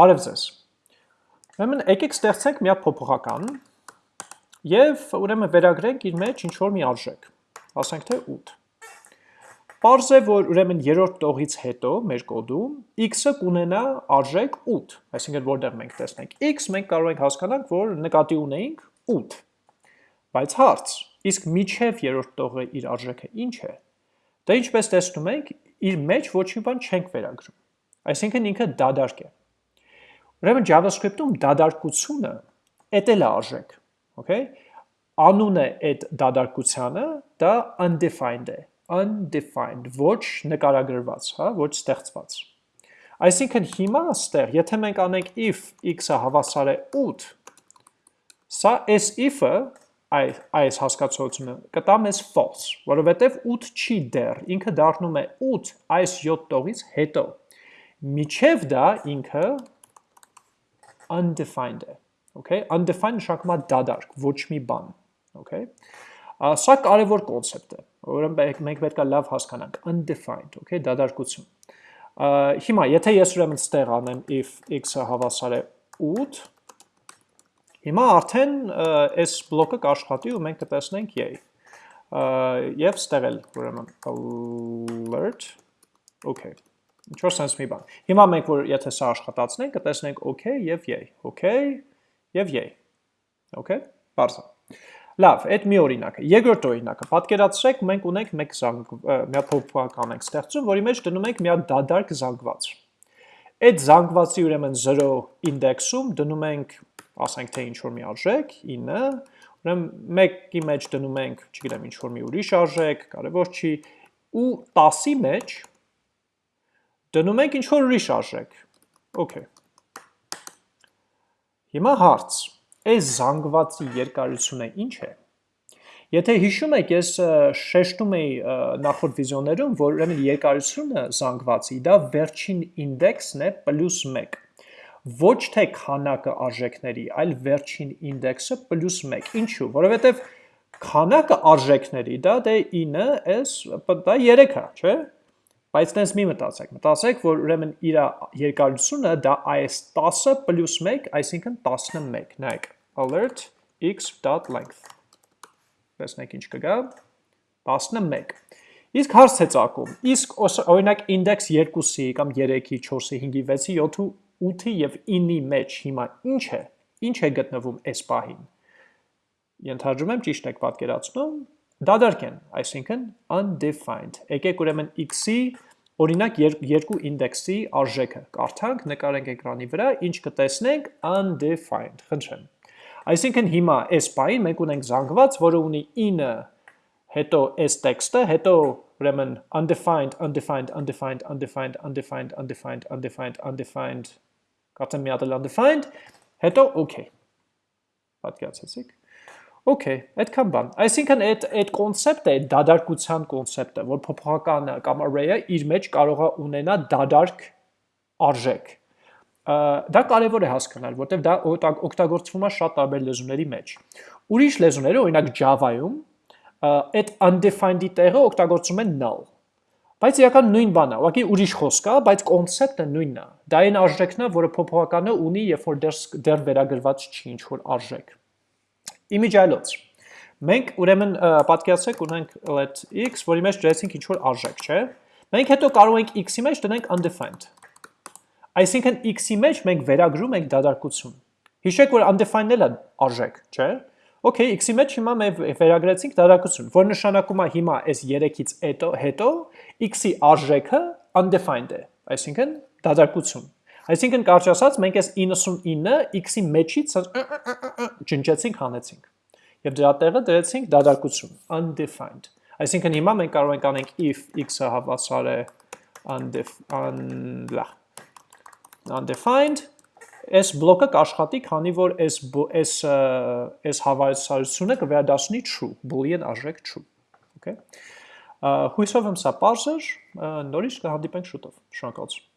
Բարև ձեզ։ Ուրեմն եկեք ստեղծենք մի հատ փոփոխական եւ ուրեմն վերագրենք իր մեջ ինչ որ մի արժեք։ Ասենք թե 8։ Պարզ է, որ ուրեմն երրորդ տողից հետո մեր կոդում x-ը կունենա արժեք 8, այսինքն որտեղ մենք տեսնենք x, մենք կարող ենք հասկանանք, որ նկատի ունեինք 8։ Բայց հարց, իսկ միջև երրորդ տողը իր արժեքը ինչ է։ Դա ինչպես տեսնում ենք, իր մեջ ոչ մի բան չենք վերագրում։ Այսինքն ինքը դադարք է։ Ուրեմն JavaScript-ում դադարկությունը էտել է արժեք, okay? Անունը այդ դադարկությանը դա undefined է, undefined, ոչ նկարագրված, հա, ոչ ստեղծված։ Այսինքն հիմա ստեղ, եթե մենք անենք if x-ը հավասար է 8, սա այս if-ը այս, այս հասկացությունը կտա մեզ false, որովհետև 8 չի դեռ, ինքը դառնում է 8 այս 7 տողից հետո։ Միջև դա ինքը undefined է, okay? Undefined է դադարք, ոչ մի բան, okay? Սա կարևոր կոնցեպտ է, ուրեմն մենք պետք է լավ հասկանանք, undefined, okay, դադարկություն։ Հիմա, եթե ես ուրեմն ստեղ անեմ if x-ը հավասար է 8, հիմա արդեն այս բլոկը կաշխատի ու մենք կտեսնենք yay։ Եվ ստեղ էլ ուրեմն alert, okay ինչ որ sense մի բան։ Հիմա մենք որ եթե սա աշխատացնենք, կտեսնենք okay եւ yay, okay եւ yay։ Okay, բարձր։ Լավ, այդ մի օրինակ է։ Երկրորդ օրինակը, պատկերացրեք, մենք ունենք մեկ զանգ, մի հատ փոփոխական ենք ստեղծում, որի մեջ դնում ենք մի հատ դադարք զանգված։ Այդ զանգվածի ուրեմն 0 ինդեքսում դնում ենք, ասենք թե ինչ որ մի արժեք, 9, ուրեմն մեկի մեջ դնում ենք, չգիտեմ, ինչ որ մի ուրիշ արժեք, կարևոր չի, ու 10-ի մեջ Դնում ենք ինչ-որ ուրիշ արժեք, okay։ Հիմա հարց, այս զանգվածի երկարությունը ինչ է։ Եթե հիշում եք, ես շեշտում էի նախորդ վիզիոներում, որ ուրեմն երկարությունը զանգվածի դա վերջին ինդեքսն է պլյուս 1 ոչ թե քանակը արժեքների, այլ վերջին ինդեքսը պլյուս 1։ Ինչու՞, որովհետև քանակը արժեքների դա դե 9 s դա 3 է, չէ՞։ Բայց տենց մի մտածեք, մտածեք, որ ուրեմն իր երկարությունը դա այս 10-ը պլյուս 1, այսինքն 11, նայք, alert x.length, տեսնեք ինչ կգա, 11, իսկ հարց է ծակում, իսկ օրինակ index 2-ի կամ 3-ի, 4-ի, 5-ի, 6-ի, 7-ի, 8-ի և 9-ի մեջ հիմա ինչ է, ինչ է գտնվում այս պահին, ենթաջում եմ ճիշտ եք պատկերացնում, դադարք են, այսինքն undefined։ Եկեք ուրեմն x-ի օրինակ երկու ինդեքսի արժեքը. Կարդանք, նկարենք էկրանի վրա, ինչ կտեսնենք undefined, խնդրեմ։ Այսինքն հիմա այս պահին մենք ունենք զանգված, որը ունի 9 հետո այս տեքստը, հետո ուրեմն undefined, undefined, undefined, undefined, undefined, undefined, undefined, undefined, կարծեմ մի հատ էլ undefined, հետո okay։ Պատկերացեցիք։ Okay, այդքան բան։ Այսինքն այդ այդ կոնցեպտը, այդ դադարկության կոնցեպտը, որ փոփոխականը կամ array-ը իր մեջ կարող է ունենա դադարք արժեք։ Դա կարևոր է հասկանալ, որտեղ դա օգտագործվում է շատ տարբեր լեզուների մեջ։ Ուրիշ լեզուները, օրինակ Java-ում, այդ undefined-ի տեղը օգտագործում են null։ Բայց իրական նույն բանն է, ուղղակի ուրիշ խոսք է, բայց կոնցեպտը նույնն է։ Դա այն արժեքն է, որը փոփոխականը ունի, երբ որ դեռ դեռ վերագրված չի ինչ որ արժեք։ Իմիջայլոց։ Մենք ուրեմն պատկերացրեք ունենք let x, որի մեջ դրեցինք ինչ-որ արժեք, չէ։ Մենք հետո կարող ենք x-ի մեջ դնենք undefined։ Այսինքն x-ի մեջ մենք վերագրում ենք դադարքություն։ Հիշեք, որ undefined-ն էլ արժեք, չէ։ Okay, x-ի մեջ հիմա մենք վերագրեցինք դադարքություն, որ նշանակում է հիմա այս 3-ից հետո հետո x-ի արժեքը undefined է, այսինքն դադարքություն։ Այսինքն կարճ ասած, մենք այս 99 x-ի մեջից ջնջեցինք, հանեցինք։ Եվ դրա տեղը դրեցինք դադարկություն, undefined։ Այսինքն հիմա մենք կարող ենք անենք if x-ը հավասար է undefined, այս բլոկը կաշխատի, քանի որ այս այս այս հավասարությունը կվերադառնի true, boolean արժեք true։ Okay։ Հույսով եմ սա པարզ էր, նորից կհանդիպենք շուտով։ Շնորհակալություն։